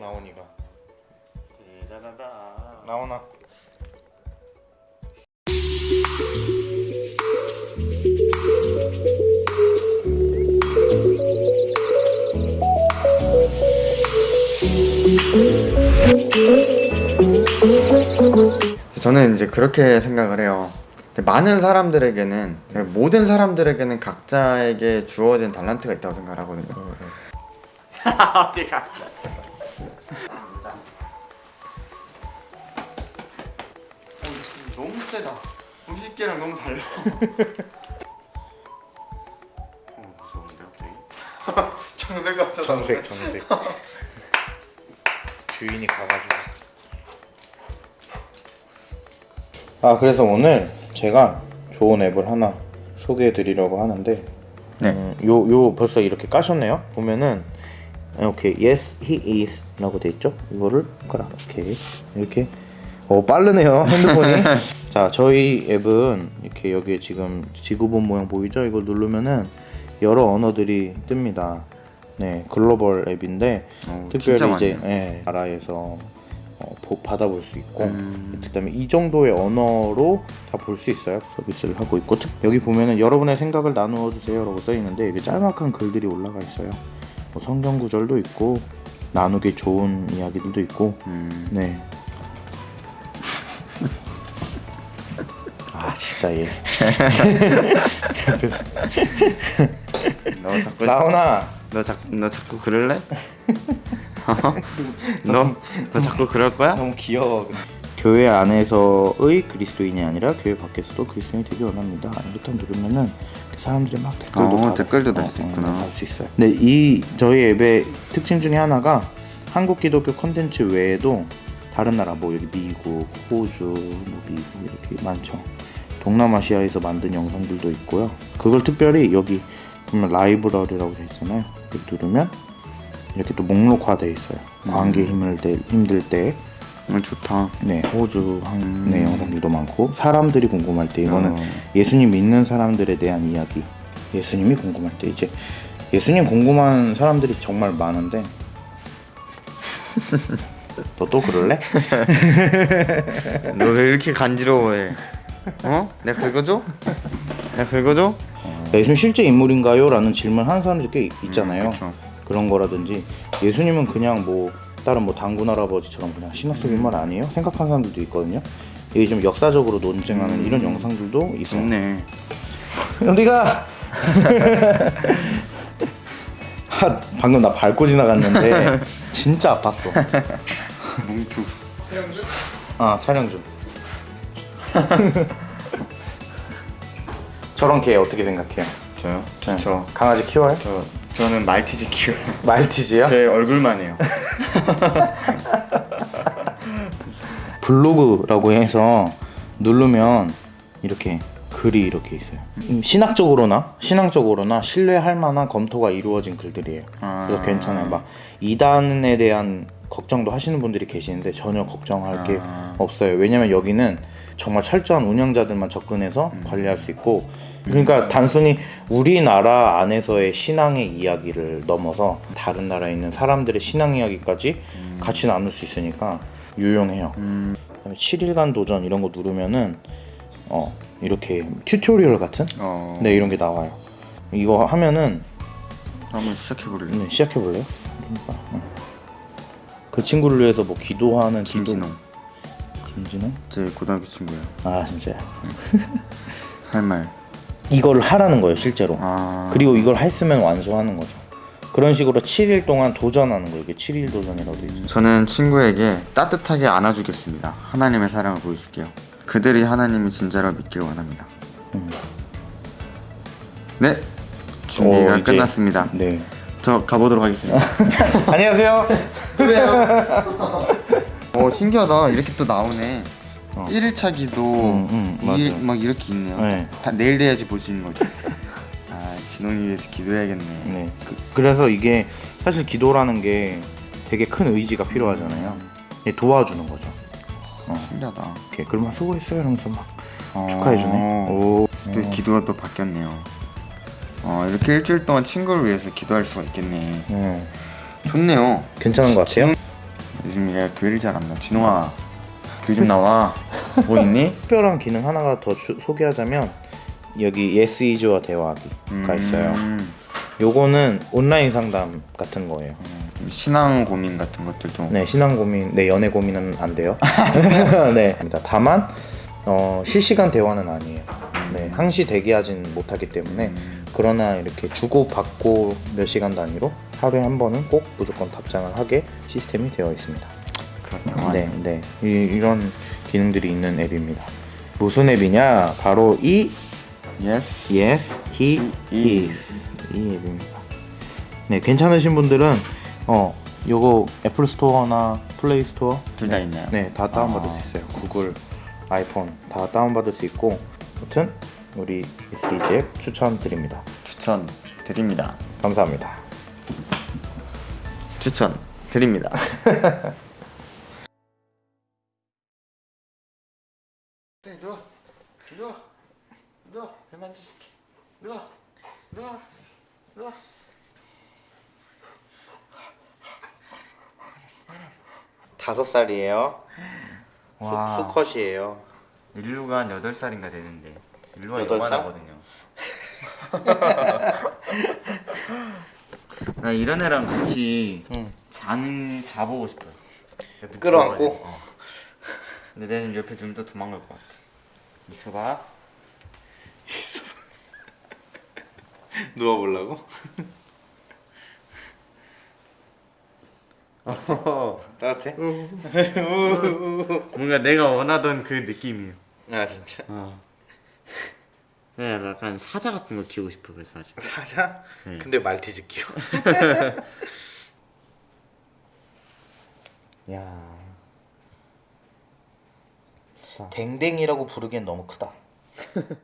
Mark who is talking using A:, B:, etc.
A: 라온이가
B: 따다다다.
A: 라온아 저는 이제 그렇게 생각을 해요. 많은 사람들에게는 모든 사람들에게는 각자에게 주어진 달란트가 있다고 생각을 하거든요.
B: 어디 가?
A: 너무 세다. 50개랑 너무 달라.
B: 어, 무서운데 갑자기?
A: 정색가
C: 정색 정색 주인이 가가지고 아 그래서 오늘 제가 좋은 앱을 하나 소개해 드리려고 하는데
A: 네.
C: 음, 요, 요 벌써 이렇게 까셨네요 보면은 이렇게 yes he is 라고 돼 있죠 이거를 이렇게 이렇게 어 빠르네요 핸드폰이 자 저희 앱은 이렇게 여기에 지금 지구본 모양 보이죠 이걸 누르면은 여러 언어들이 뜹니다 네 글로벌 앱인데
A: 어,
C: 특별히 이제. 예, 나라에서 어, 보- 받아볼 수 있고
A: 음.
C: 그다음에 이 정도의 언어로 다 볼 수 있어요 서비스를 하고 있고 특- 여기 보면은 여러분의 생각을 나누어 주세요 라고 써 있는데 이게 짤막한 글들이 올라가 있어요 뭐 성경 구절도 있고 나누기 좋은 이야기들도 있고
A: 음.
C: 네.
A: 얘너 자꾸
C: 라온아
A: 너 자꾸 너 자꾸 그럴래? 너, 너 자꾸 그럴 거야?
C: 너무 귀여워. 교회 안에서의 그리스도인이 아니라 교회 밖에서도 그리스도인이 되기 원합니다. 이렇게 누르면은 사람들이 막 댓글도
A: 어,
C: 달-
A: 댓글도 달수 있구나.
C: 달수 있어요. 근데 이 저희 앱의 특징 중에 하나가 한국 기독교 콘텐츠 외에도 다른 나라 뭐 여기 미국, 호주, 뭐 미국 이렇게 많죠. 동남아시아에서 만든 영상들도 있고요. 그걸 특별히 여기 보면 라이브러리라고 돼 있잖아요. 누르면 이렇게 또 목록화돼 있어요. 관계 힘을 때, 힘들 때
A: 어, 좋다.
C: 네, 호주 한의
A: 음.
C: 영상들도 많고 사람들이 궁금할 때 이거는
A: 어.
C: 예수님 믿는 사람들에 대한 이야기. 예수님이 궁금할 때 이제 예수님 궁금한 사람들이 정말 많은데 너 또 그럴래?
A: 너 왜 이렇게 간지러워해? 어? 내가 긁어줘? 내가 긁어줘?
C: 예수님 실제 인물인가요? 라는 질문 하는 사람들이 꽤 있- 있잖아요.
A: 음.
C: 그런 거라든지 예수님은 그냥 뭐 다른 뭐 단군 할아버지처럼 그냥 신학 속 인물 아니에요? 생각하는 사람들도 있거든요. 이게 좀 역사적으로 논쟁하는
A: 음.
C: 이런 영상들도 있어요.
A: 좋네.
C: 어디가? 하, 방금 나 밟고 지나갔는데 진짜 아팠어.
A: 뭉툭.
C: 아 촬영 중. 저런 개 어떻게 생각해요?
A: 저요?
C: 네.
A: 저,
C: 강아지 키워요?
A: 저, 저는 말티즈 키워요.
C: 말티즈요?
A: 제 얼굴만 해요.
C: 블로그라고 해서 누르면 이렇게 글이 이렇게 있어요. 음, 신학적으로나 신앙적으로나 신뢰할 만한 검토가 이루어진 글들이에요.
A: 아.
C: 그래서 괜찮아요. 막 이단에 대한 걱정도 하시는 분들이 계시는데 전혀 걱정할 게
A: 아.
C: 없어요. 왜냐면 여기는 정말 철저한 운영자들만 접근해서 관리할 수 있고 그러니까 단순히 우리나라 안에서의 신앙의 이야기를 넘어서 다른 나라에 있는 사람들의 신앙 이야기까지 같이 나눌 수 있으니까 유용해요.
A: 음,
C: 그다음에 7일간 도전 이런 거 누르면은 어 이렇게 tutorial 같은
A: 어.
C: 네 이런 게 나와요. 이거 하면은
A: 한번 시작해볼래?
C: 네, 시작해 볼래요? 그러니까, 어. 그 친구를 위해서 뭐 기도하는 기도
A: 김진호? 제 고등학교 친구예요.
C: 아 진짜요?
A: 할 말.
C: 이걸 하라는 거예요 실제로.
A: 아.
C: 그리고 이걸 했으면 완수하는 거죠. 그런 식으로 7일 동안 도전하는 거예요. 이게 7일 도전이라고 돼 있어요.
A: 저는 친구에게 따뜻하게 안아주겠습니다. 하나님의 사랑을 보여줄게요. 그들이 하나님이 진짜로 믿기를 원합니다.
C: 음.
A: 네, 준비가
C: 어, 이제-
A: 끝났습니다.
C: 네.
A: 저 가보도록 하겠습니다.
C: 안녕하세요.
A: 어 신기하다. 이렇게 또 나오네.
C: 어.
A: 1일차 기도
C: 음, 음,
A: 일-. 막 이렇게 있네요.
C: 네.
A: 다 내일 돼야지 볼 수 있는 거죠. 아 진홍이 위해서 기도해야겠네.
C: 네. 그, 래서 이게 사실 기도라는 게 되게 큰 의지가 필요하잖아요. 이게 도와주는 거죠. 어.
A: 신기하다.
C: 이렇게 그러면 수고했어요 이러면서 막
A: 어.
C: 축하해주네. 오.
A: 또 기도가 또 바뀌었네요. 어 이렇게 일주일 동안 친구를 위해서 기도할 수가 있겠네.
C: 네.
A: 좋네요.
C: 괜찮은 것 같아요.
A: 요즘 얘가 교회를 잘 안 나. 진호아 교회 좀 나와. 뭐 있니?
C: 특별한 기능 하나가 더 주- 소개하자면 여기 Yes Is와 대화하기가 있어요.
A: 음,
C: 요거는 온라인 상담 같은 거예요.
A: 음, 신앙 고민 같은 것들도.
C: 네, 신앙 고민, 네, 연애 고민은 안 돼요. 네, 다만 어, 실시간 대화는 아니에요. 네, 항시 대기하진 못하기 때문에
A: 음,
C: 그러나 이렇게 주고 받고 몇 시간 단위로 하루에 한 번은 꼭 무조건 답장을 하게 시스템이 되어 있습니다.
A: 그렇구나.
C: 네, 네, 이, 이런 기능들이 있는 앱입니다. 무슨 앱이냐? 바로 이
A: Yes.
C: Yes, he is 이 앱입니다. 네, 괜찮으신 분들은 어 요거 애플 스토어나 플레이 스토어
A: 둘다
C: 네,
A: 있나요?
C: 네, 다 다운받을
A: 아.
C: 수 있어요. 구글, 아이폰 다 다운받을 수 있고, 아무튼 우리 SEG 앱 추천드립니다.
A: 추천 드립니다.
C: 감사합니다.
A: 추천 드립니다. 그래 누워 누워 누워 배 만져줄게 누워 누워 누워
C: 다섯 살이에요.
A: 와.
C: 수, 수컷이에요.
A: 일루가 한 8살인가 되는데 일루가
C: 여덟 살?
A: 요만하거든요 나 이런 애랑 같이
C: 응.
A: 자는 자보고 싶어요
C: 끌어안고?
A: 어. 근데 내가 지금 옆에 또 도망갈 것 같아 있어봐
C: 누워보려고? 따뜻해?
A: 뭔가 내가 원하던 그 느낌이에요
C: 아 진짜.
A: 어. 네, 약간 사자 같은 거 키우고 싶어 그래서 아주
C: 사자?
A: 네.
C: 근데 말티즈 키워. 야. 댕댕이라고 부르기엔 너무 크다.